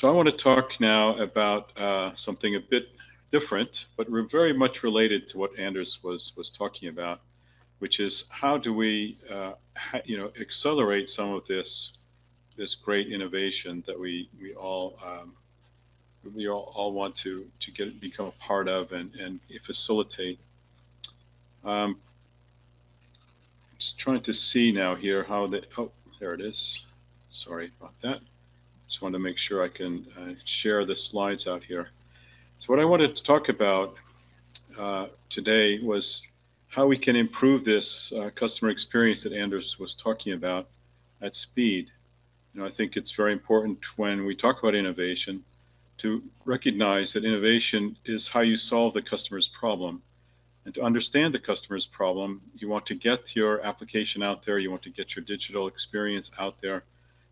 So I want to talk now about uh, something a bit different, but very much related to what Anders was was talking about, which is how do we, uh, you know, accelerate some of this this great innovation that we we all um, we all, all want to to get become a part of and and facilitate. Um, just trying to see now here how the oh there it is. Sorry about that. Just want to make sure I can uh, share the slides out here. So what I wanted to talk about uh, today was how we can improve this uh, customer experience that Anders was talking about at speed. You know, I think it's very important when we talk about innovation to recognize that innovation is how you solve the customer's problem. And to understand the customer's problem, you want to get your application out there, you want to get your digital experience out there,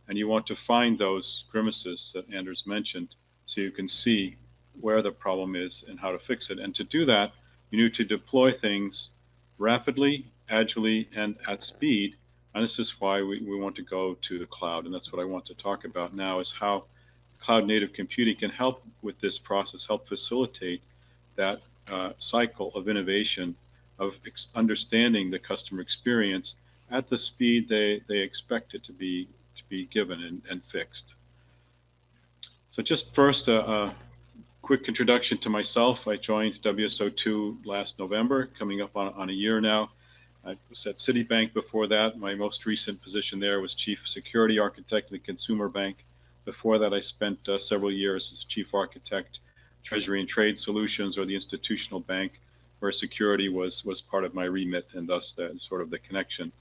and you want to find those grimaces that Anders mentioned so you can see where the problem is and how to fix it. And to do that, you need to deploy things rapidly, agilely, and at speed. And this is why we, we want to go to the cloud. And that's what I want to talk about now is how cloud native computing can help with this process, help facilitate that uh, cycle of innovation, of understanding the customer experience at the speed they, they expect it to be to be given and, and fixed. So just first, a, a, quick introduction to myself. I joined WSO2 last November, coming up on, on a year now. I was at Citibank before that. My most recent position there was Chief Security Architect in the Consumer Bank. Before that, I spent uh, several years as Chief Architect, Treasury and Trade Solutions, or the Institutional Bank, where security was, was part of my remit and thus the, sort of the connection.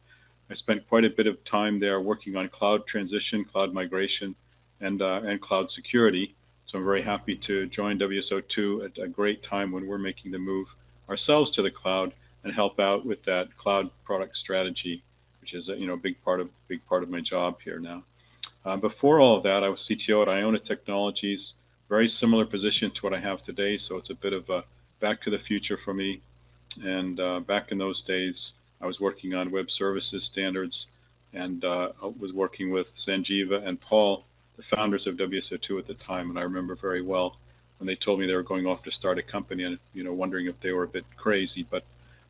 I spent quite a bit of time there working on cloud transition, cloud migration, and, uh, and cloud security. So I'm very happy to join WSO2 at a great time when we're making the move ourselves to the cloud and help out with that cloud product strategy, which is a you know a big part of big part of my job here now. Uh, before all of that, I was CTO at Iona Technologies, very similar position to what I have today. So it's a bit of a back to the future for me. And uh, back in those days, I was working on web services standards and uh, was working with Sanjiva and Paul, the founders of WSO2 at the time. And I remember very well when they told me they were going off to start a company and, you know, wondering if they were a bit crazy. But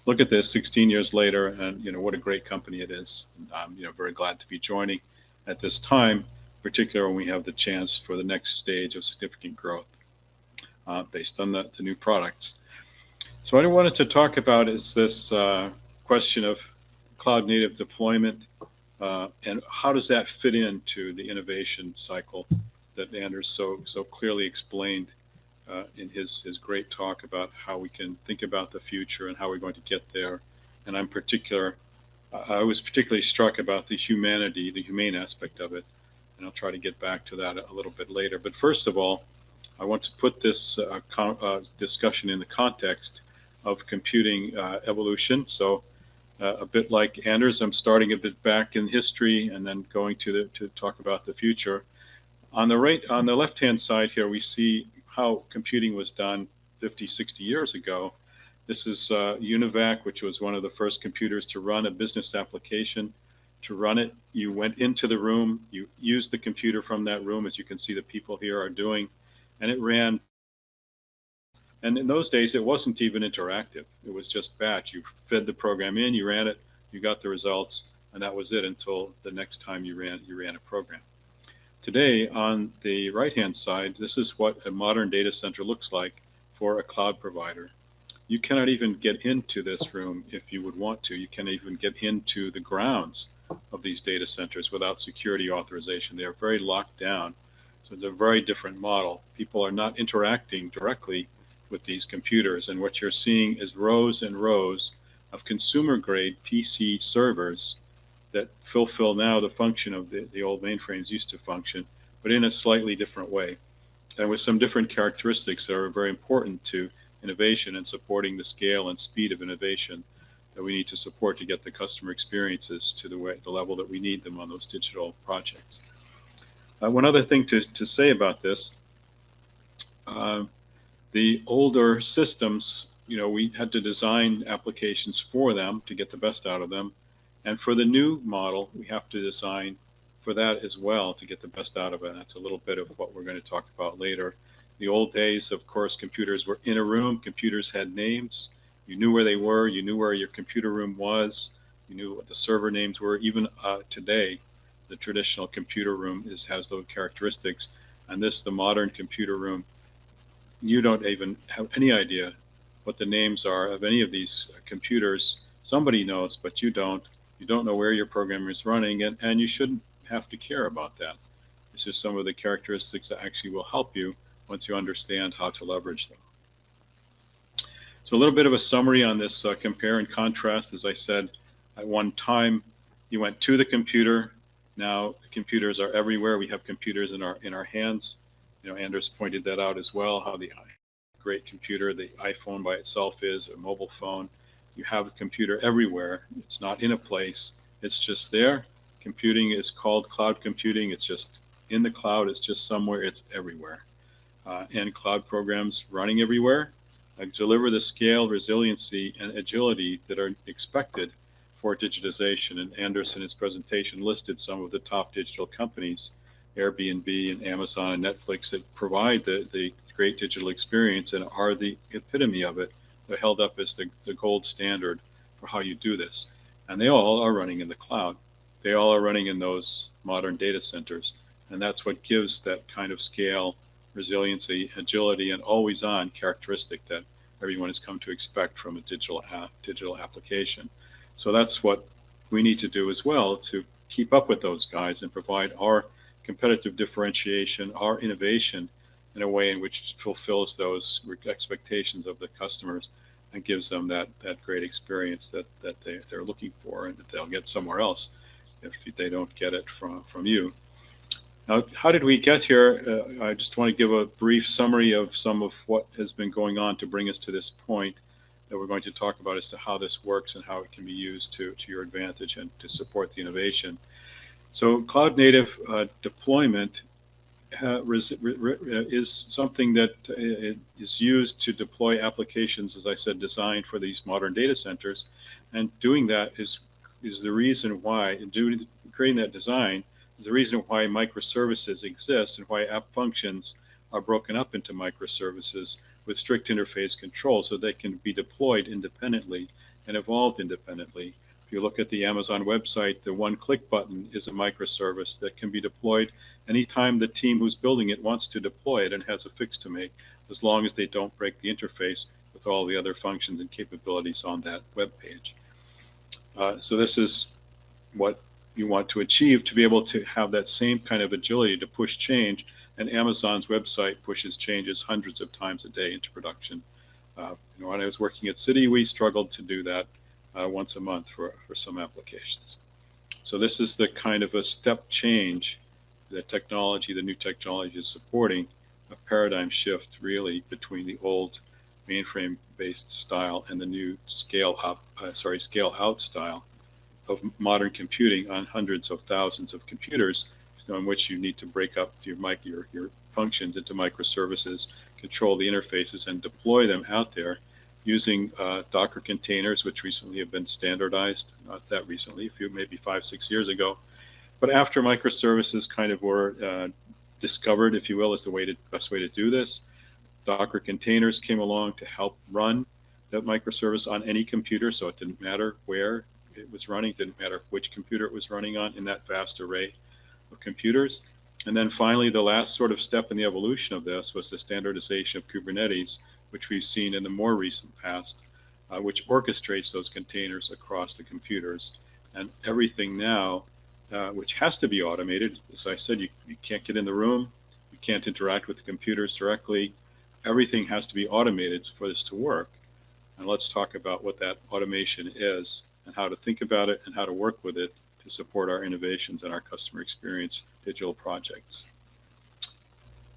look at this 16 years later and, you know, what a great company it is. And I'm, you know, very glad to be joining at this time, particularly when we have the chance for the next stage of significant growth uh, based on the, the new products. So what I wanted to talk about is this uh, question of cloud native deployment uh, and how does that fit into the innovation cycle that Anders so so clearly explained uh, in his his great talk about how we can think about the future and how we're going to get there. And I'm particular, I was particularly struck about the humanity, the humane aspect of it, and I'll try to get back to that a little bit later. But first of all, I want to put this uh, uh discussion in the context of computing uh, evolution. So uh, a bit like Anders, I'm starting a bit back in history and then going to the, to talk about the future. On the right, on the left-hand side here, we see how computing was done 50, 60 years ago. This is uh, UNIVAC, which was one of the first computers to run a business application. To run it, you went into the room, you used the computer from that room, as you can see the people here are doing, and it ran and in those days, it wasn't even interactive. It was just batch. You fed the program in, you ran it, you got the results, and that was it until the next time you ran you ran a program. Today, on the right-hand side, this is what a modern data center looks like for a cloud provider. You cannot even get into this room if you would want to. You can't even get into the grounds of these data centers without security authorization. They are very locked down. So it's a very different model. People are not interacting directly with these computers. And what you're seeing is rows and rows of consumer grade PC servers that fulfill now the function of the, the old mainframes used to function, but in a slightly different way and with some different characteristics that are very important to innovation and supporting the scale and speed of innovation that we need to support to get the customer experiences to the way the level that we need them on those digital projects. Uh, one other thing to, to say about this, uh, the older systems, you know, we had to design applications for them to get the best out of them. And for the new model, we have to design for that as well to get the best out of it. And that's a little bit of what we're going to talk about later. The old days, of course, computers were in a room. Computers had names. You knew where they were. You knew where your computer room was. You knew what the server names were. Even uh, today, the traditional computer room is has those characteristics. And this, the modern computer room, you don't even have any idea what the names are of any of these computers. Somebody knows, but you don't. You don't know where your program is running, and, and you shouldn't have to care about that. It's just some of the characteristics that actually will help you once you understand how to leverage them. So a little bit of a summary on this uh, compare and contrast. As I said, at one time, you went to the computer. Now computers are everywhere. We have computers in our in our hands. You know, Anders pointed that out as well. How the great computer, the iPhone by itself is, a mobile phone. You have a computer everywhere. It's not in a place. It's just there. Computing is called cloud computing. It's just in the cloud. It's just somewhere. It's everywhere. Uh, and cloud programs running everywhere uh, deliver the scale, resiliency, and agility that are expected for digitization. And Anders in his presentation listed some of the top digital companies, Airbnb and Amazon and Netflix that provide the, the great digital experience and are the epitome of it. They're held up as the, the gold standard for how you do this. And they all are running in the cloud. They all are running in those modern data centers. And that's what gives that kind of scale, resiliency, agility, and always on characteristic that everyone has come to expect from a digital app, digital application. So that's what we need to do as well to keep up with those guys and provide our competitive differentiation, our innovation in a way in which fulfills those expectations of the customers and gives them that, that great experience that, that they, they're looking for and that they'll get somewhere else if they don't get it from, from you. Now, how did we get here? Uh, I just want to give a brief summary of some of what has been going on to bring us to this point that we're going to talk about as to how this works and how it can be used to, to your advantage and to support the innovation. So cloud native uh, deployment uh, is something that uh, used to deploy applications, as I said, designed for these modern data centers. And doing that is, is the reason why, doing, creating that design is the reason why microservices exist and why app functions are broken up into microservices with strict interface control so they can be deployed independently and evolved independently. If you look at the Amazon website, the one click button is a microservice that can be deployed anytime the team who's building it wants to deploy it and has a fix to make, as long as they don't break the interface with all the other functions and capabilities on that web page. Uh, so this is what you want to achieve to be able to have that same kind of agility to push change. And Amazon's website pushes changes hundreds of times a day into production. Uh, you know, when I was working at Citi, we struggled to do that uh, once a month for, for some applications. So this is the kind of a step change that technology, the new technology is supporting, a paradigm shift really between the old mainframe based style and the new scale up, uh, sorry, scale out style of modern computing on hundreds of thousands of computers on which you need to break up your, mic, your, your functions into microservices, control the interfaces, and deploy them out there using uh, Docker containers, which recently have been standardized, not that recently, a few, maybe five, six years ago. But after microservices kind of were uh, discovered, if you will, as the way to, best way to do this, Docker containers came along to help run that microservice on any computer. So it didn't matter where it was running, didn't matter which computer it was running on in that vast array of computers. And then finally, the last sort of step in the evolution of this was the standardization of Kubernetes, which we've seen in the more recent past, uh, which orchestrates those containers across the computers. And everything now, uh, which has to be automated, as I said, you, you can't get in the room, you can't interact with the computers directly. Everything has to be automated for this to work. And let's talk about what that automation is and how to think about it and how to work with it to support our innovations and our customer experience digital projects.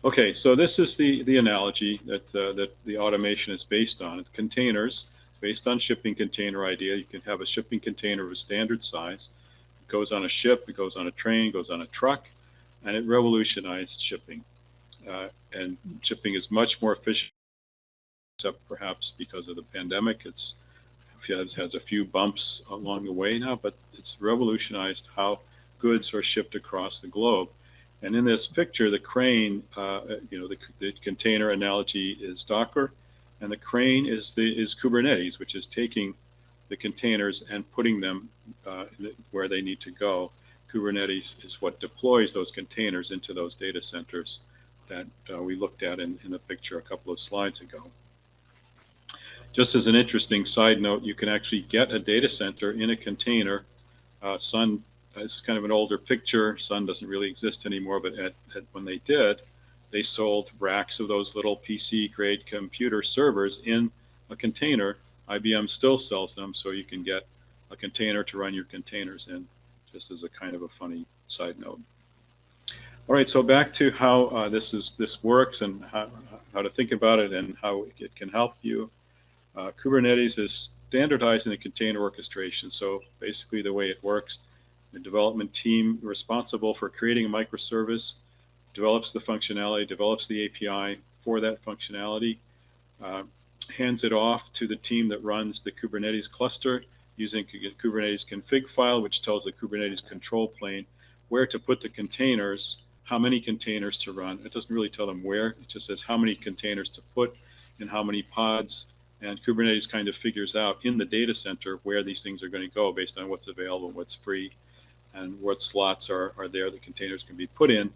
Okay, so this is the, the analogy that, uh, that the automation is based on. Containers, based on shipping container idea. You can have a shipping container of a standard size. It goes on a ship, it goes on a train, goes on a truck, and it revolutionized shipping. Uh, and shipping is much more efficient, except perhaps because of the pandemic. It's has, has a few bumps along the way now, but it's revolutionized how goods are shipped across the globe. And in this picture, the crane, uh, you know, the, the, container analogy is Docker, and the crane is the is Kubernetes, which is taking the containers and putting them uh, where they need to go. Kubernetes is what deploys those containers into those data centers that uh, we looked at in, in the picture a couple of slides ago. Just as an interesting side note, you can actually get a data center in a container. Uh, Sun is kind of an older picture. Sun doesn't really exist anymore, but at, at, when they did, they sold racks of those little PC grade computer servers in a container. IBM still sells them, so you can get a container to run your containers in, just as a kind of a funny side note. All right, so back to how uh, this is this works and how, how to think about it and how it can help you. Uh, Kubernetes is standardizing the container orchestration. So basically the way it works, the development team responsible for creating a microservice develops the functionality, develops the API for that functionality, uh, hands it off to the team that runs the Kubernetes cluster using Kubernetes config file, which tells the Kubernetes control plane where to put the containers how many containers to run. It doesn't really tell them where, it just says how many containers to put and how many pods. And Kubernetes kind of figures out in the data center where these things are going to go based on what's available, what's free, and what slots are, are there that containers can be put in.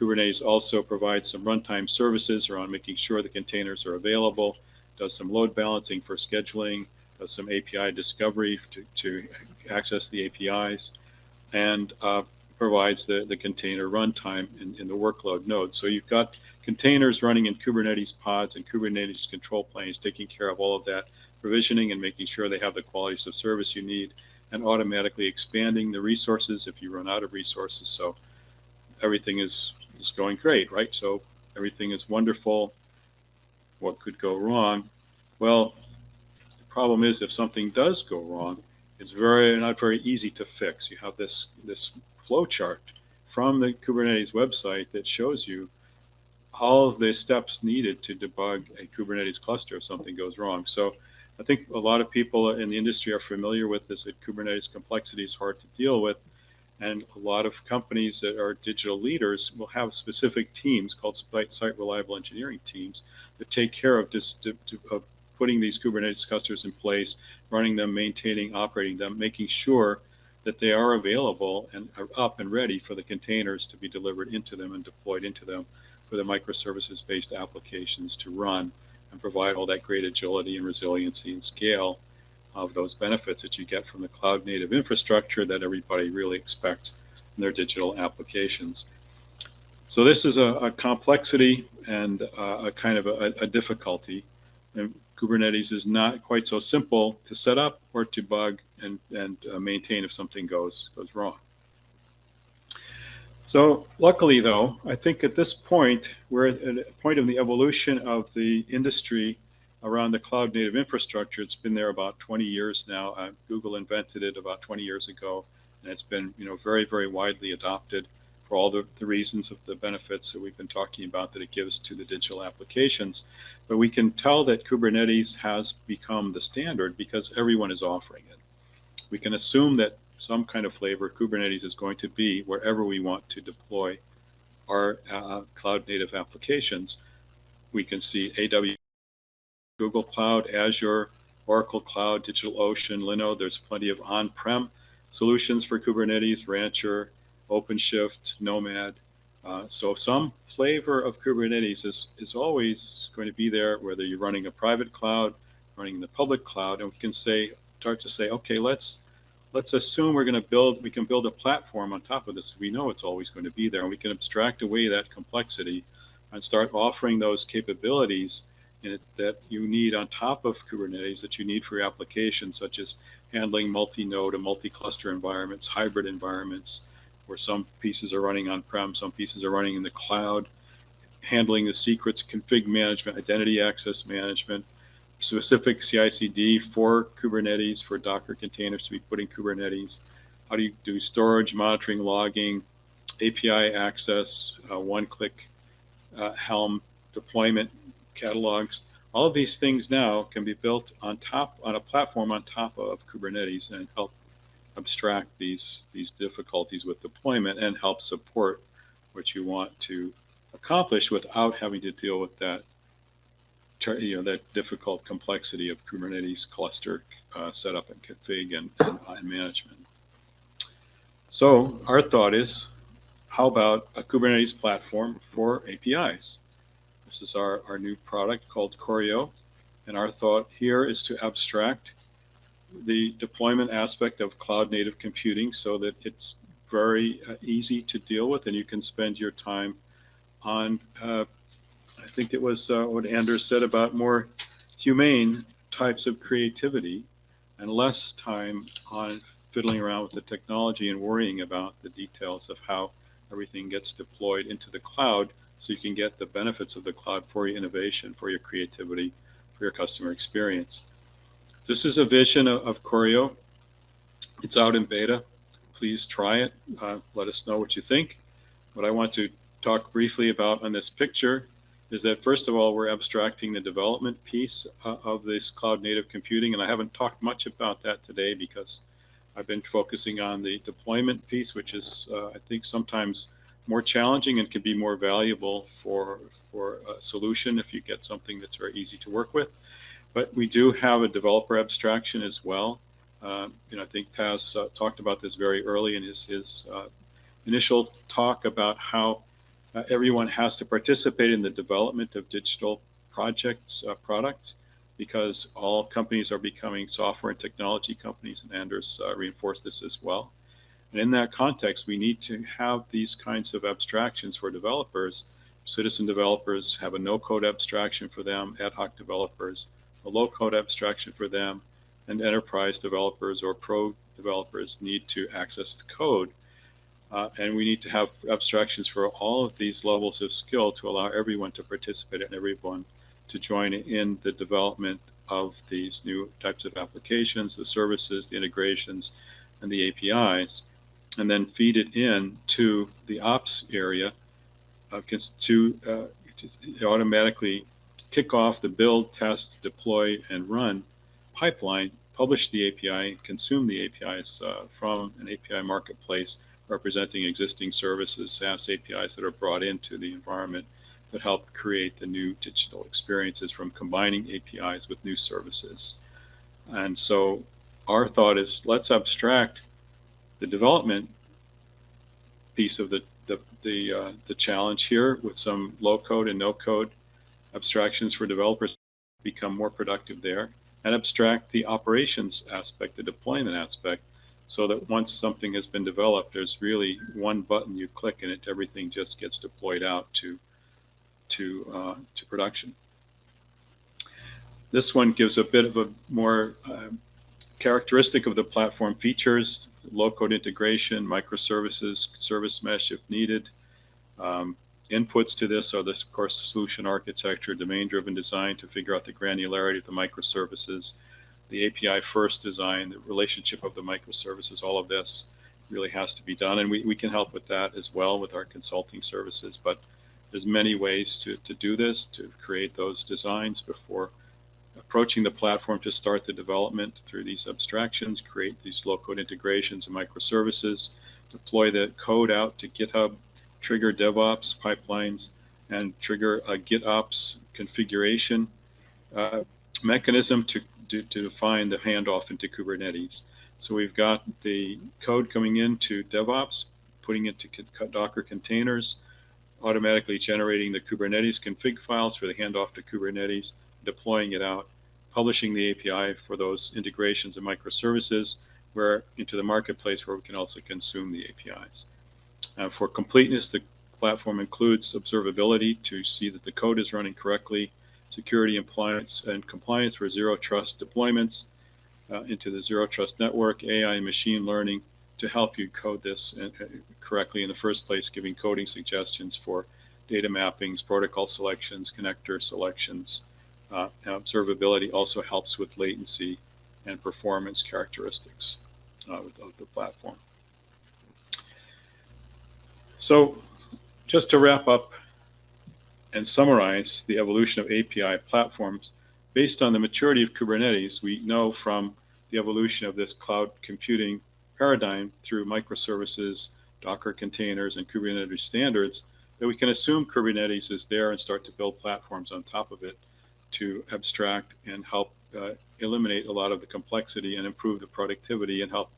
Kubernetes also provides some runtime services around making sure the containers are available, does some load balancing for scheduling, does some API discovery to, to access the APIs, and uh, provides the, the container runtime in, in the workload node. So you've got containers running in Kubernetes pods and Kubernetes control planes, taking care of all of that provisioning and making sure they have the qualities of service you need and automatically expanding the resources if you run out of resources. So everything is, is going great, right? So everything is wonderful. What could go wrong? Well, the problem is if something does go wrong, it's very not very easy to fix. You have this this flowchart from the Kubernetes website that shows you all of the steps needed to debug a Kubernetes cluster if something goes wrong. So I think a lot of people in the industry are familiar with this, that Kubernetes complexity is hard to deal with. And a lot of companies that are digital leaders will have specific teams called site reliable engineering teams that take care of, this, of putting these Kubernetes clusters in place, running them, maintaining, operating them, making sure that they are available and are up and ready for the containers to be delivered into them and deployed into them for the microservices based applications to run and provide all that great agility and resiliency and scale of those benefits that you get from the cloud native infrastructure that everybody really expects in their digital applications. So this is a, a complexity and a kind of a, a difficulty. And Kubernetes is not quite so simple to set up or to bug and, and uh, maintain if something goes, goes wrong. So luckily though, I think at this point, we're at a point in the evolution of the industry around the cloud native infrastructure. It's been there about 20 years now. Uh, Google invented it about 20 years ago, and it's been you know very, very widely adopted for all the, the reasons of the benefits that we've been talking about that it gives to the digital applications. But we can tell that Kubernetes has become the standard because everyone is offering it. We can assume that some kind of flavor Kubernetes is going to be wherever we want to deploy our uh, cloud native applications. We can see AWS, Google Cloud, Azure, Oracle Cloud, DigitalOcean, Linode. There's plenty of on-prem solutions for Kubernetes, Rancher, OpenShift, Nomad. Uh, so some flavor of Kubernetes is, is always going to be there, whether you're running a private cloud, running the public cloud, and we can say, start to say, okay, let's let's assume we're going to build, we can build a platform on top of this. We know it's always going to be there, and we can abstract away that complexity and start offering those capabilities it, that you need on top of Kubernetes that you need for your applications, such as handling multi-node and multi-cluster environments, hybrid environments, where some pieces are running on-prem, some pieces are running in the cloud, handling the secrets, config management, identity access management, specific CI/CD for Kubernetes, for Docker containers to be put in Kubernetes. How do you do storage, monitoring, logging, API access, uh, one-click uh, Helm deployment catalogs. All of these things now can be built on top on a platform on top of Kubernetes and help abstract these these difficulties with deployment and help support what you want to accomplish without having to deal with that you know that difficult complexity of Kubernetes cluster uh, setup and config and, and, management. So our thought is, how about a Kubernetes platform for APIs? This is our, our new product called Choreo. And our thought here is to abstract the deployment aspect of cloud native computing so that it's very uh, easy to deal with and you can spend your time on, uh, I think it was uh, what Anders said about more humane types of creativity and less time on fiddling around with the technology and worrying about the details of how everything gets deployed into the cloud so you can get the benefits of the cloud for your innovation, for your creativity, for your customer experience. This is a vision of, of. It's out in beta. Please try it. Uh, let us know what you think. What I want to talk briefly about on this picture is that first of all, we're abstracting the development piece uh, of this cloud native computing. And I haven't talked much about that today because I've been focusing on the deployment piece, which is, uh, I think, sometimes more challenging and can be more valuable for, for a solution if you get something that's very easy to work with. But we do have a developer abstraction as well. Uh, you know, I think Taz uh, talked about this very early in his, his uh, initial talk about how uh, everyone has to participate in the development of digital projects, uh, products, because all companies are becoming software and technology companies, and Anders uh, reinforced this as well. And in that context, we need to have these kinds of abstractions for developers. Citizen developers have a no-code abstraction for them, ad hoc developers, a low-code abstraction for them, and enterprise developers or pro developers need to access the code. Uh, and we need to have abstractions for all of these levels of skill to allow everyone to participate and everyone to join in the development of these new types of applications, the services, the integrations, and the APIs and then feed it in to the ops area uh, to, uh, to automatically kick off the build, test, deploy, and run pipeline, publish the API, consume the APIs uh, from an API marketplace representing existing services, SaaS APIs that are brought into the environment that help create the new digital experiences from combining APIs with new services. And so our thought is let's abstract the development piece of the the the, uh, the challenge here with some low code and no code abstractions for developers to become more productive there and abstract the operations aspect, the deployment aspect, so that once something has been developed, there's really one button you click and it everything just gets deployed out to to uh, to production. This one gives a bit of a more uh, characteristic of the platform features, low-code integration, microservices, service mesh if needed. Um, inputs to this are this, of course, solution architecture, domain-driven design to figure out the granularity of the microservices, the API first design, the relationship of the microservices, all of this really has to be done. And we, we can help with that as well with our consulting services. But there's many ways to, to do this, to create those designs before approaching the platform to start the development through these abstractions, create these low code integrations and microservices, deploy the code out to GitHub, trigger DevOps pipelines, and trigger a GitOps configuration uh, mechanism to, to, to define the handoff into Kubernetes. So we've got the code coming into DevOps, putting it to Docker containers, automatically generating the Kubernetes config files for the handoff to Kubernetes, deploying it out, publishing the API for those integrations and microservices where into the marketplace where we can also consume the APIs. Uh, for completeness, the platform includes observability to see that the code is running correctly, security compliance and compliance for zero trust deployments uh, into the zero trust network, AI and machine learning to help you code this uh, correctly in the first place, giving coding suggestions for data mappings, protocol selections, connector selections, uh, observability also helps with latency and performance characteristics uh, of the platform. So just to wrap up and summarize the evolution of API platforms, based on the maturity of Kubernetes, we know from the evolution of this cloud computing paradigm through microservices, Docker containers, and Kubernetes standards that we can assume Kubernetes is there and start to build platforms on top of it to abstract and help uh, eliminate a lot of the complexity and improve the productivity and help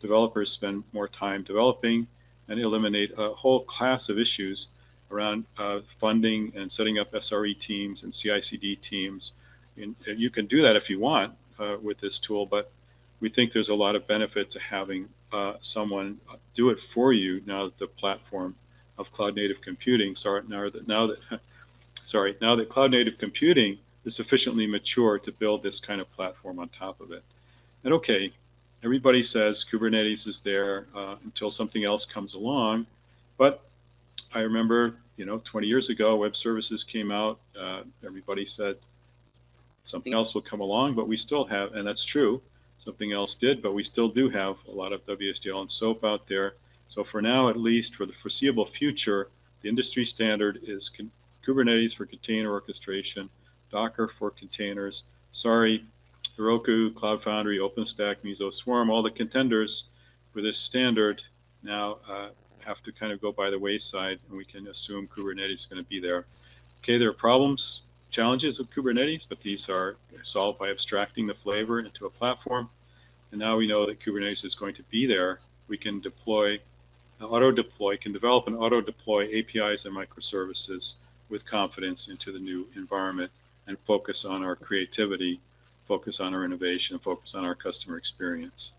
developers spend more time developing and eliminate a whole class of issues around uh, funding and setting up SRE teams and CI/CD teams. And you can do that if you want uh, with this tool, but we think there's a lot of benefit to having uh, someone do it for you now that the platform of cloud native computing, sorry, now that now that sorry, now that cloud native computing is sufficiently mature to build this kind of platform on top of it. And okay, everybody says Kubernetes is there uh, until something else comes along, but I remember, you know, 20 years ago, web services came out. Uh, everybody said something else will come along, but we still have, and that's true. Something else did, but we still do have a lot of WSDL and SOAP out there. So for now, at least for the foreseeable future, the industry standard is Kubernetes for container orchestration, Docker for containers. Sorry, Heroku, Cloud Foundry, OpenStack, Mesos Swarm, all the contenders for this standard now uh, have to kind of go by the wayside and we can assume Kubernetes is going to be there. Okay, there are problems, challenges with Kubernetes, but these are solved by abstracting the flavor into a platform. And now we know that Kubernetes is going to be there. We can deploy, uh, auto deploy, can develop and auto deploy APIs and microservices with confidence into the new environment and focus on our creativity, focus on our innovation, focus on our customer experience.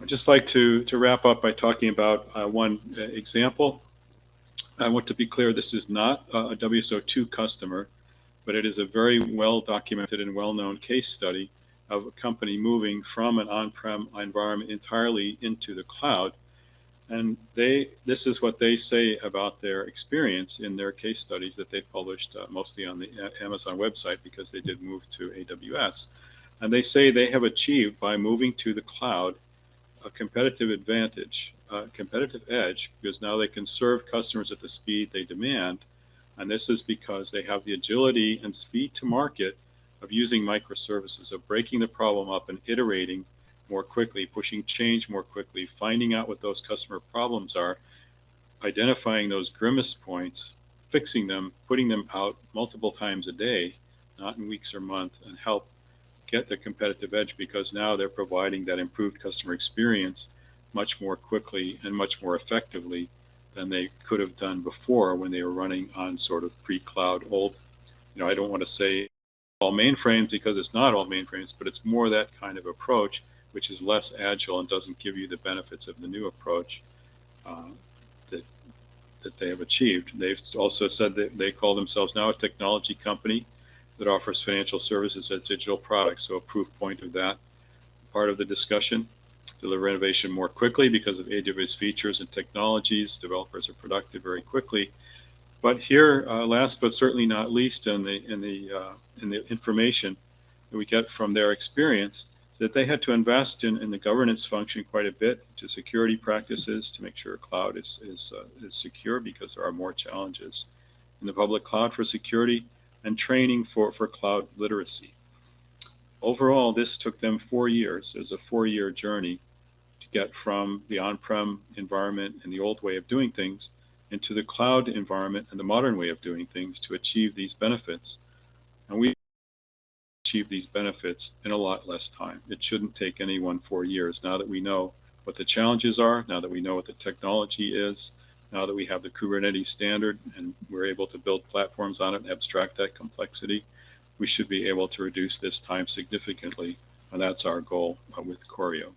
I'd just like to, to wrap up by talking about uh, one uh, example. I want to be clear, this is not a WSO2 customer, but it is a very well documented and well-known case study of a company moving from an on-prem environment entirely into the cloud. And they, this is what they say about their experience in their case studies that they published uh, mostly on the uh, Amazon website because they did move to AWS. And they say they have achieved by moving to the cloud a competitive advantage, a competitive edge, because now they can serve customers at the speed they demand. And this is because they have the agility and speed to market of using microservices, of breaking the problem up and iterating more quickly, pushing change more quickly, finding out what those customer problems are, identifying those grimace points, fixing them, putting them out multiple times a day, not in weeks or months, and help get the competitive edge because now they're providing that improved customer experience much more quickly and much more effectively than they could have done before when they were running on sort of pre-cloud old, you know, I don't want to say all mainframes because it's not all mainframes, but it's more that kind of approach, which is less agile and doesn't give you the benefits of the new approach uh, that that they have achieved. They've also said that they call themselves now a technology company that offers financial services as digital products. So a proof point of that part of the discussion. Deliver innovation more quickly because of AWS features and technologies. Developers are productive very quickly. But here, uh, last but certainly not least, in the in the uh, in the information that we get from their experience, that they had to invest in, in the governance function quite a bit to security practices to make sure cloud is is, uh, is secure because there are more challenges in the public cloud for security and training for, for cloud literacy. Overall, this took them four years. It was a four-year journey to get from the on-prem environment and the old way of doing things into the cloud environment and the modern way of doing things to achieve these benefits. And we achieve these benefits in a lot less time. It shouldn't take anyone four years now that we know what the challenges are, now that we know what the technology is, now that we have the Kubernetes standard and we're able to build platforms on it and abstract that complexity, we should be able to reduce this time significantly. And that's our goal uh, with Choreo.